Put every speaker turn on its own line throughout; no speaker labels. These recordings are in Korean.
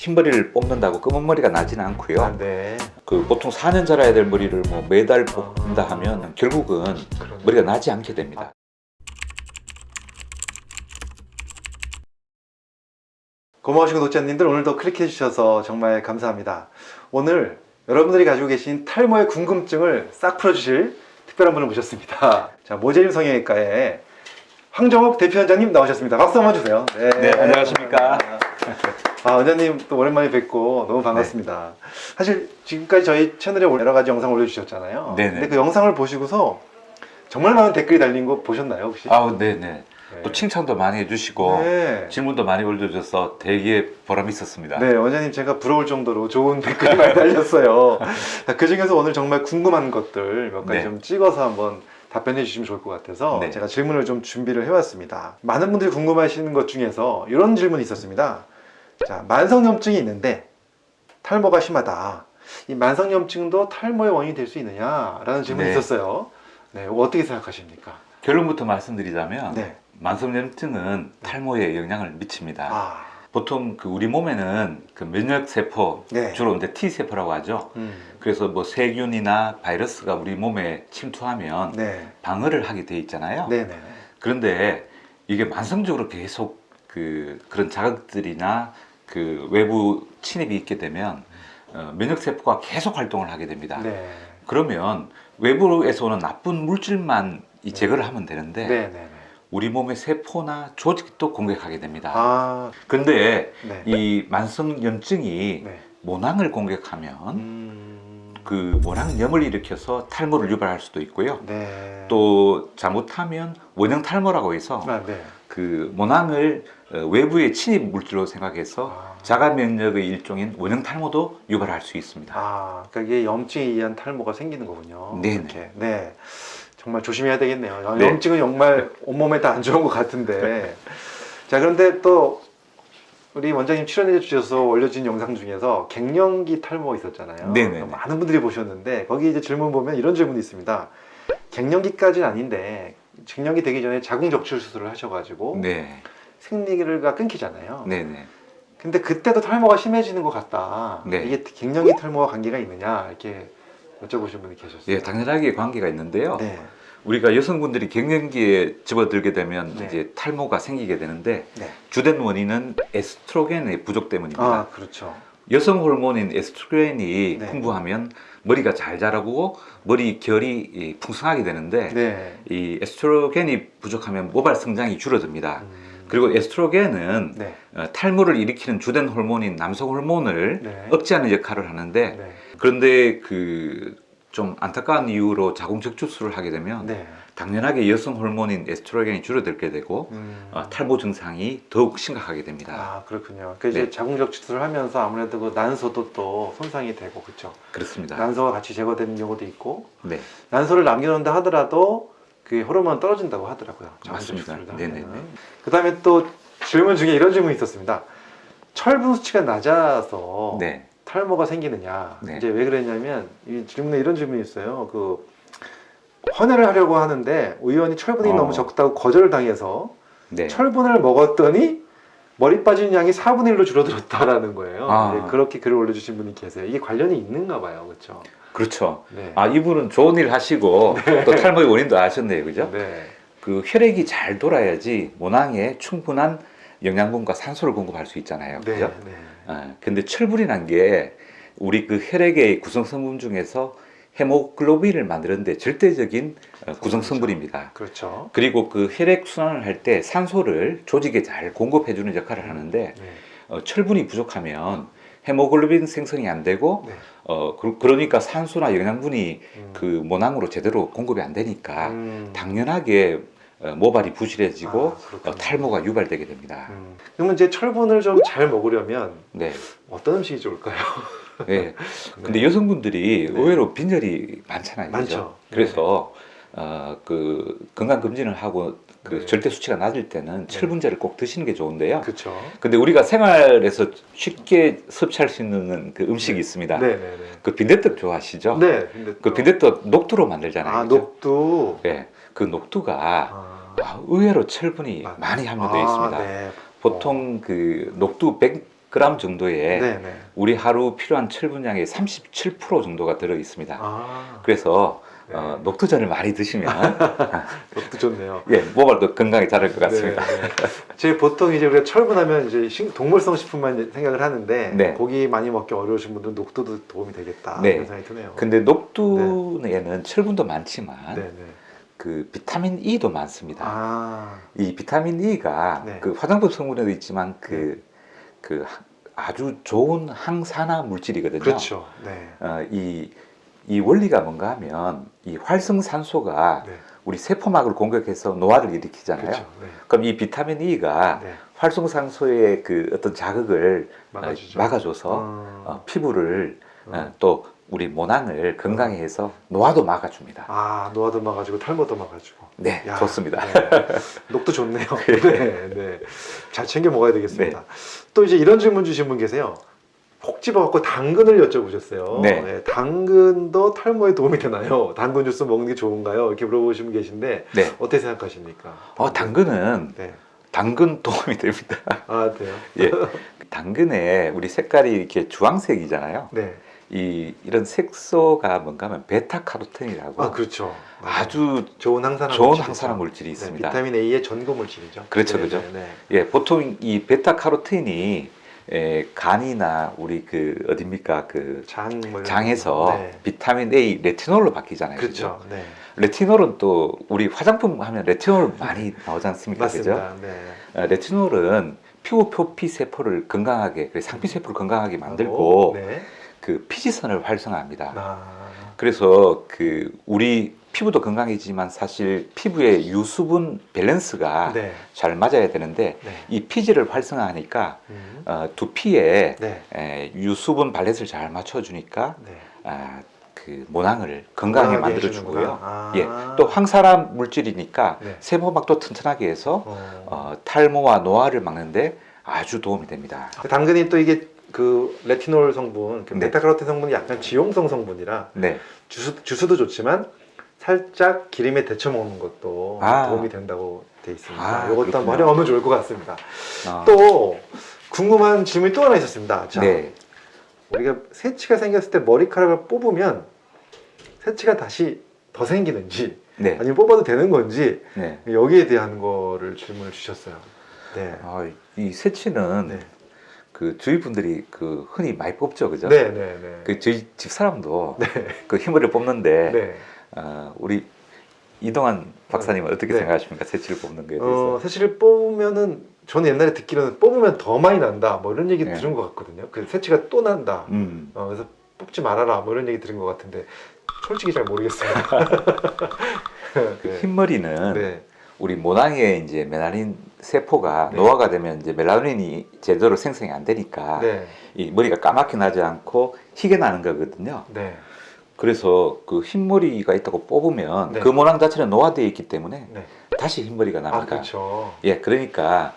흰머리를 뽑는다고 검은 머리가 나지는 않고요.
아, 네.
그 보통 4년 자라야 될 머리를 뭐 매달 뽑는다 하면 결국은
그러네.
머리가 나지 않게 됩니다.
고마우신 구독자님들 오늘도 클릭해 주셔서 정말 감사합니다. 오늘 여러분들이 가지고 계신 탈모의 궁금증을 싹 풀어주실 특별한 분을 모셨습니다. 자 모재림 성형외과의 황정옥 대표원장님 나오셨습니다. 박수 한번 주세요.
네, 안녕하십니까.
아, 원장님 또 오랜만에 뵙고 너무 반갑습니다. 사실 지금까지 저희 채널에 여러 가지 영상 올려주셨잖아요.
네네.
근데 그 영상을 보시고서 정말 많은 댓글이 달린 거 보셨나요 혹시?
아우, 네네.
네.
또 칭찬도 많이 해주시고
네.
질문도 많이 올려주셔서 되게 보람이 있었습니다.
네, 원장님 제가 부러울 정도로 좋은 댓글이 많이 달렸어요. 그 중에서 오늘 정말 궁금한 것들 몇 가지
네.
좀 찍어서 한번 답변해 주시면 좋을 것 같아서
네.
제가 질문을 좀 준비를 해왔습니다. 많은 분들이 궁금하시는 것 중에서 이런 질문이 있었습니다. 자, 만성염증이 있는데 탈모가 심하다. 이 만성염증도 탈모의 원인이 될 수 있느냐라는 질문이
네.
있었어요. 네, 어떻게 생각하십니까?
결론부터 말씀드리자면
네.
만성염증은 탈모에 영향을 미칩니다.
아,
보통 그 우리 몸에는 그 면역 세포
네.
주로 이제 T 세포라고 하죠.
음,
그래서 뭐 세균이나 바이러스가 우리 몸에 침투하면
네,
방어를 하게 돼 있잖아요.
네, 네,
그런데 이게 만성적으로 계속 그 그런 자극들이나 그 외부 침입이 있게 되면 어, 면역 세포가 계속 활동을 하게 됩니다.
네,
그러면 외부에서 오는 나쁜 물질만 이 제거를 하면 되는데
네, 네, 네.
우리 몸의 세포나 조직도 공격하게 됩니다.
아,
근데
네,
이 만성염증이
네.
모낭을 공격하면
음,
그 모낭염을 일으켜서 탈모를 유발할 수도 있고요.
네.
또 잘못하면 원형 탈모라고 해서
아, 네.
그 모낭을 어, 외부의 침입 물질로 생각해서
아.
자가 면역의 일종인 원형 탈모도 유발할 수 있습니다.
아, 그러니까 이게 염증에 의한 탈모가 생기는 거군요.
네네.
이렇게. 네. 정말 조심해야 되겠네요.
네.
염증은 정말 온몸에 다 안 좋은 것 같은데. 자, 그런데 또 우리 원장님 출연해 주셔서 올려진 영상 중에서 갱년기 탈모 있었잖아요.
네네네.
많은 분들이 보셨는데 거기 이제 질문 보면 이런 질문이 있습니다. 갱년기까지는 아닌데 갱년기 되기 전에 자궁 적출 수술을 하셔가지고
네,
생리가 끊기잖아요.
네, 네.
근데 그때도 탈모가 심해지는 것 같다.
네.
이게 갱년기 탈모와 관계가 있느냐 이렇게 여쭤보신 분이 계셨어요.
예, 당연하게 관계가 있는데요.
네.
우리가 여성분들이 갱년기에 집어들게 되면
네.
이제 탈모가 생기게 되는데
네.
주된 원인은 에스트로겐의 부족 때문입니다.
아 그렇죠.
여성 호르몬인 에스트로겐이
네.
풍부하면 머리가 잘 자라고 머리 결이 이, 풍성하게 되는데
네.
이 에스트로겐이 부족하면 모발 성장이 줄어듭니다.
음,
그리고 에스트로겐은
네.
어, 탈모를 일으키는 주된 호르몬인 남성 호르몬을
네.
억제하는 역할을 하는데
네.
그런데 그 좀 안타까운 이유로 자궁 적출술을 하게 되면
네.
당연하게 여성 호르몬인 에스트로겐이 줄어들게 되고
음.
어, 탈모 증상이 더욱 심각하게 됩니다.
아 그렇군요. 그 이제
네.
자궁적 추출을 하면서 아무래도 그 난소도 또 손상이 되고 그렇죠.
그렇습니다.
난소가 같이 제거되는 경우도 있고
네,
난소를 남겨놓는다 하더라도 그 호르몬 떨어진다고 하더라고요.
맞습니다. 네네네.
그다음에 또 질문 중에 이런 질문이 있었습니다. 철분 수치가 낮아서
네,
탈모가 생기느냐
네.
이제 왜 그랬냐면 이 질문에 이런 질문이 있어요 그 헌혈을 하려고 하는데 의원이 철분이
어.
너무 적다고 거절을 당해서
네.
철분을 먹었더니 머리 빠지는 양이 4분의 1로 줄어들었다라는 거예요
아.
네, 그렇게 글을 올려주신 분이 계세요 이게 관련이 있는가 봐요 그렇죠
그렇죠.
네.
아 이분은 좋은 일 하시고 또 탈모의 원인도 아셨네요, 그죠?
네.
그 혈액이 잘 돌아야지 모낭에 충분한 영양분과 산소를 공급할 수 있잖아요,
네.
그죠?
네.
아, 근데 철분이란 게 우리 그 혈액의 구성 성분 중에서 헤모글로빈을 만드는데 절대적인 어, 구성 성분입니다.
그렇죠
그리고 그 혈액 순환을 할 때 산소를 조직에 잘 공급해 주는 역할을 하는데
네.
어, 철분이 부족하면 헤모글로빈 생성이 안 되고
네.
어 그, 그러니까 산소나 영양분이
음.
그 모낭으로 제대로 공급이 안 되니까
음.
당연하게 어, 모발이 부실해지고
아.
어, 탈모가 유발되게 됩니다.
음. 그러면 이제 철분을 좀 잘 먹으려면
네.
어떤 음식이 좋을까요?
네. 근데 여성분들이
네.
의외로 빈혈이 많잖아요.
많죠.
그죠? 그래서 어, 그 건강 검진을 하고 그
네.
절대 수치가 낮을 때는 철분제를 꼭 드시는 게 좋은데요.
그렇죠
근데 우리가 생활에서 쉽게 섭취할 수 있는 그 음식이 있습니다.
네네네
그 빈대떡 좋아하시죠?
네. 근데
그
또-
빈대떡 녹두로 만들잖아요.
아
그죠?
녹두
네. 그 녹두가
아,
아, 의외로 철분이
아,
많이 함유되어
아,
있습니다.
네.
보통 그 녹두 100 그램 정도의
네, 네.
우리 하루 필요한 철분량의 37% 정도가 들어 있습니다.
아,
그래서
네.
어, 녹두전을 많이 드시면
그것도 좋네요.
예, 모발도 건강에 자랄 것 같습니다.
네, 네. 제 보통 이제 우리가 철분하면 이제 식- 동물성 식품만 생각을 하는데
네.
고기 많이 먹기 어려우신 분들은 녹두도 도움이 되겠다
네.
이런 생각이 드네요.
근데 녹두에는 철분도 많지만
네, 네.
그 비타민 E도 많습니다.
아,
이 비타민 E가
네.
그 화장품 성분에도 있지만 그, 그 하- 아주 좋은 항산화 물질이거든요.
그렇죠. 네.
어, 이, 이 원리가 뭔가 하면 이 활성산소가
네.
우리 세포막을 공격해서 노화를 일으키잖아요.
그렇죠. 네.
그럼 이 비타민 E가
네.
활성산소의 그 어떤 자극을
막아주죠.
어, 막아줘서
어.
어, 피부를
어.
어, 또 우리 모낭을 건강히 해서 노화도 막아줍니다.
아, 노화도 막아주고 탈모도 막아주고.
네,
야,
좋습니다.
네. 녹도 좋네요. 네, 네. 잘 챙겨 먹어야 되겠습니다.
네.
또 이제 이런 질문 주신 분 계세요. 콕 집어갖고 당근을 여쭤보셨어요.
네.
당근도 탈모에 도움이 되나요? 당근 주스 먹는 게 좋은가요? 이렇게 물어보신 분 계신데
네.
어떻게 생각하십니까?
어, 당근은
네.
당근 도움이 됩니다.
아, 돼요?
예. 당근에 우리 색깔이 이렇게 주황색이잖아요.
네.
이 이런 색소가 뭔가 하면 베타카로틴이라고
아, 그렇죠. 맞아요.
아주
좋은 항산화
좋은
물질이죠.
항산화 물질이
네,
있습니다.
비타민 A의 전고 물질이죠.
그렇죠,
네,
그죠.
네, 네.
예, 보통 이 베타카로틴이 에, 간이나 우리 그 어딥니까 그
장, 뭐
장에서
거. 네.
비타민 A 레티놀로 바뀌잖아요. 그죠?
그렇죠. 네.
레티놀은 또 우리 화장품 하면 레티놀 많이 나오지 않습니까? 그죠?
맞습니다. 네.
어, 레티놀은 피부 표피 세포를 건강하게, 그래서 상피 세포를 건강하게 만들고
네.
그 피지선을 활성화합니다.
아,
그래서 그 우리 피부도 건강해지만 사실 피부의 유수분 밸런스가
네.
잘 맞아야 되는데
네.
이 피지를 활성화하니까
음.
어, 두피에
네.
에, 유수분 밸런스를 잘 맞춰주니까
네.
아, 그 모낭을 건강하게
건강하게
만들어 주고요.
해주는구나. 아.
예, 또 황산화 물질이니까
네.
세포막도 튼튼하게 해서
어.
어, 탈모와 노화를 막는데 아주 도움이 됩니다.
그 당근이 또 이게 그 레티놀 성분, 그
네.
베타카로틴 성분이 약간 지용성 성분이라
네,
주스, 주스도 좋지만 살짝 기름에 데쳐 먹는 것도
아.
도움이 된다고 돼 있습니다.
아,
이것도 한번. 활용하면 좋을 것 같습니다.
어,
또 궁금한 질문이 또 하나 있었습니다. 자,
네,
우리가 새치가 생겼을 때 머리카락을 뽑으면 새치가 다시 더 생기는지
네,
아니면 뽑아도 되는 건지
네.
여기에 대한 거를 질문을 주셨어요. 네.
아, 이 새치는
네.
그 주위 분들이 그 흔히 많이 뽑죠, 그죠?
네, 네, 네.
그 저희 집 사람도
네.
그 흰머리를 뽑는데
네.
어, 우리 이동환 박사님은 어떻게
네.
생각하십니까? 새치를 뽑는 거에 대해서?
어, 새치를 뽑으면은 저는 옛날에 듣기로는 뽑으면 더 많이 난다 뭐 이런 얘기
네.
들은 것 같거든요. 그 새치가 또 난다.
음,
어, 그래서 뽑지 말아라 뭐 이런 얘기 들은 것 같은데 솔직히 잘 모르겠습니다.
그 흰머리는
네.
우리 모낭에 이제 멜라닌 세포가
네.
노화가 되면 이제 멜라닌이 제대로 생성이 안 되니까
네.
이 머리가 까맣게 나지 않고 희게 나는 거거든요.
네.
그래서 그 흰머리가 있다고 뽑으면
네.
그 모낭 자체는 노화되어 있기 때문에
네.
다시 흰머리가
아,
납니다.
그렇죠.
예, 그러니까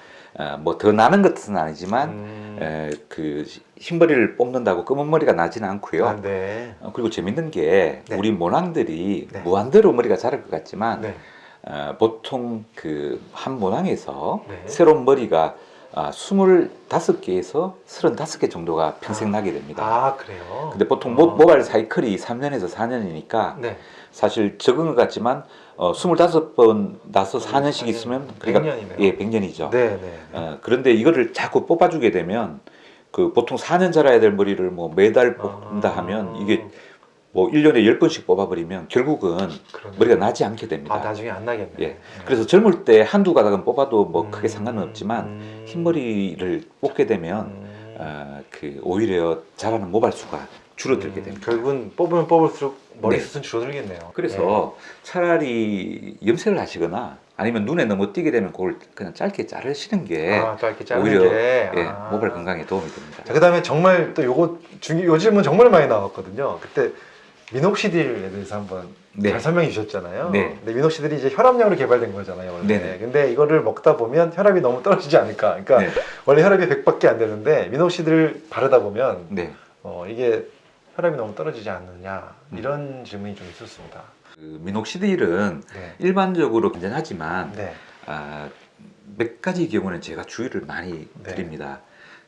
뭐더 나는 것은 아니지만
음.
에, 그 흰머리를 뽑는다고 검은 머리가 나지는 않고요.
아, 네.
어, 그리고 재밌는 게
네.
우리 모낭들이
네.
무한대로 머리가 자랄 것 같지만
네.
어, 보통 그한 모낭에서
네.
새로운 머리가 아, 25개에서 35개 정도가 평생 나게 됩니다.
아, 그래요.
근데 보통
어.
모, 모발 사이클이 3년에서 4년이니까
네.
사실 적은 것 같지만 어, 25번 나서 4년씩
4년,
있으면 그러니까
100년이네요.
예, 100년이죠.
네, 네.
어, 그런데 이거를 자꾸 뽑아주게 되면 그 보통 4년 자라야 될 머리를 뭐 매달 뽑는다
아.
하면 이게 뭐 1년에 10번씩 뽑아버리면 결국은
그러네요.
머리가 나지 않게 됩니다.
아, 나중에 안 나겠네.
예. 그래서 젊을 때 한두 가닥은 뽑아도 뭐
음,
크게 상관은 없지만
음,
흰머리를 뽑게 되면
음.
어, 그 오히려 자라는 모발 수가 줄어들게
음,
됩니다.
결국은 뽑으면 뽑을수록 머리
네.
숱은 줄어들겠네요.
그래서 차라리 염색을 하시거나 아니면 눈에 너무 띄게 되면 그걸 그냥 짧게 자르시는
네.
게
아, 짧게 자르는
오히려
게.
예,
아.
모발 건강에 도움이 됩니다.
자, 그다음에 정말 또 요거 중요 요 질문 정말 많이 나왔거든요. 그때 미녹시딜에 대해서 한번
네.
잘 설명해 주셨잖아요.
네.
근데 미녹시딜이 이제 혈압약으로 개발된 거잖아요, 원래.
네네.
근데 이거를 먹다 보면 혈압이 너무 떨어지지 않을까? 그러니까
네.
원래 혈압이 100밖에 안 되는데 미녹시딜을 바르다 보면
네.
어, 이게 혈압이 너무 떨어지지 않느냐
음.
이런 질문이 좀 있었습니다.
그 미녹시딜은
네.
일반적으로 괜찮하지만
네.
아, 몇 가지 경우는 제가 주의를 많이
네.
드립니다.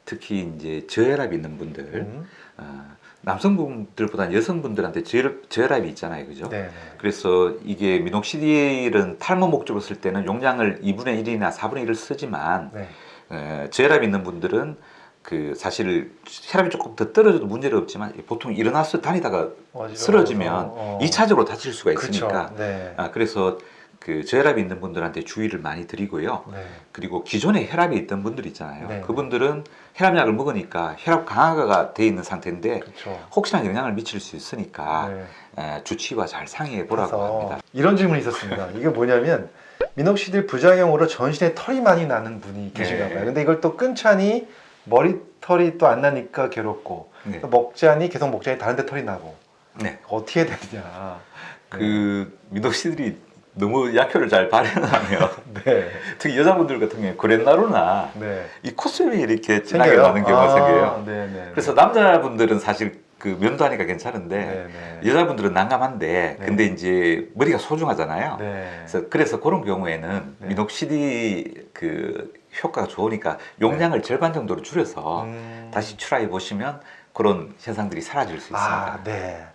특히 이제 저혈압 있는 분들,
음.
어, 남성분들보다는 여성분들한테 저혈, 저혈압이 있잖아요, 그죠?
네.
그래서 이게 미녹시딜은 탈모 목적으로 쓸 때는 용량을 2분의 1이나 4분의 1을 쓰지만
네.
에, 저혈압 있는 분들은 그 사실 혈압이 조금 더 떨어져도 문제는 없지만 보통 일어나서 다니다가
어지러워서,
쓰러지면
어.
이차적으로 다칠 수가. 있으니까
네.
아, 그래서 그 저혈압이 있는 분들한테 주의를 많이 드리고요.
네.
그리고 기존에 혈압이 있던 분들 있잖아요.
네.
그분들은 혈압약을 먹으니까 혈압 강화가 돼 있는 상태인데
그렇죠.
혹시나 영향을 미칠 수 있으니까
네.
에, 주치의와 잘 상의해 보라고 합니다.
이런 질문이 있었습니다. 이게 뭐냐면 미녹시딜 부작용으로 전신에 털이 많이 나는 분이 계신가
네.
봐요. 근데 이걸 또 끊자니 머리털이 또 안 나니까 괴롭고
네.
또 먹자니 계속 먹자니 다른 데 털이 나고
네.
어떻게 되느냐.
그 미녹시딜이 너무 약효를 잘 발현하면
네.
특히 여자분들 같은 경우에 그랜나루나
네.
이 콧수염이 이렇게 진하게? 나는 경우가
아,
생겨요.
네, 네.
그래서 남자분들은 사실 그 면도하니까 괜찮은데
네, 네.
여자분들은 난감한데
네.
근데 이제 머리가 소중하잖아요.
네.
그래서, 그래서 그런 경우에는
네.
미녹시딜 그 효과가 좋으니까 용량을 절반 정도로 줄여서
음.
다시 try 보시면 그런 현상들이 사라질 수 있습니다.
아, 네.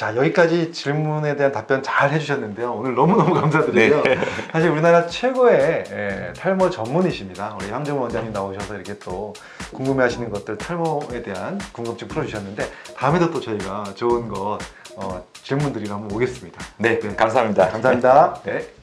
네.
자, 여기까지 질문에 대한 답변 잘 해주셨는데요. 오늘 너무너무 감사드리고요.
네.
사실 우리나라 최고의 예, 탈모 전문이십니다. 우리 황정우 원장님 나오셔서 이렇게 또 궁금해 하시는 것들, 탈모에 대한 궁금증 풀어주셨는데, 다음에도 또 저희가 좋은 것, 어, 질문드리러 한번 오겠습니다.
네, 감사합니다.
감사합니다.
네.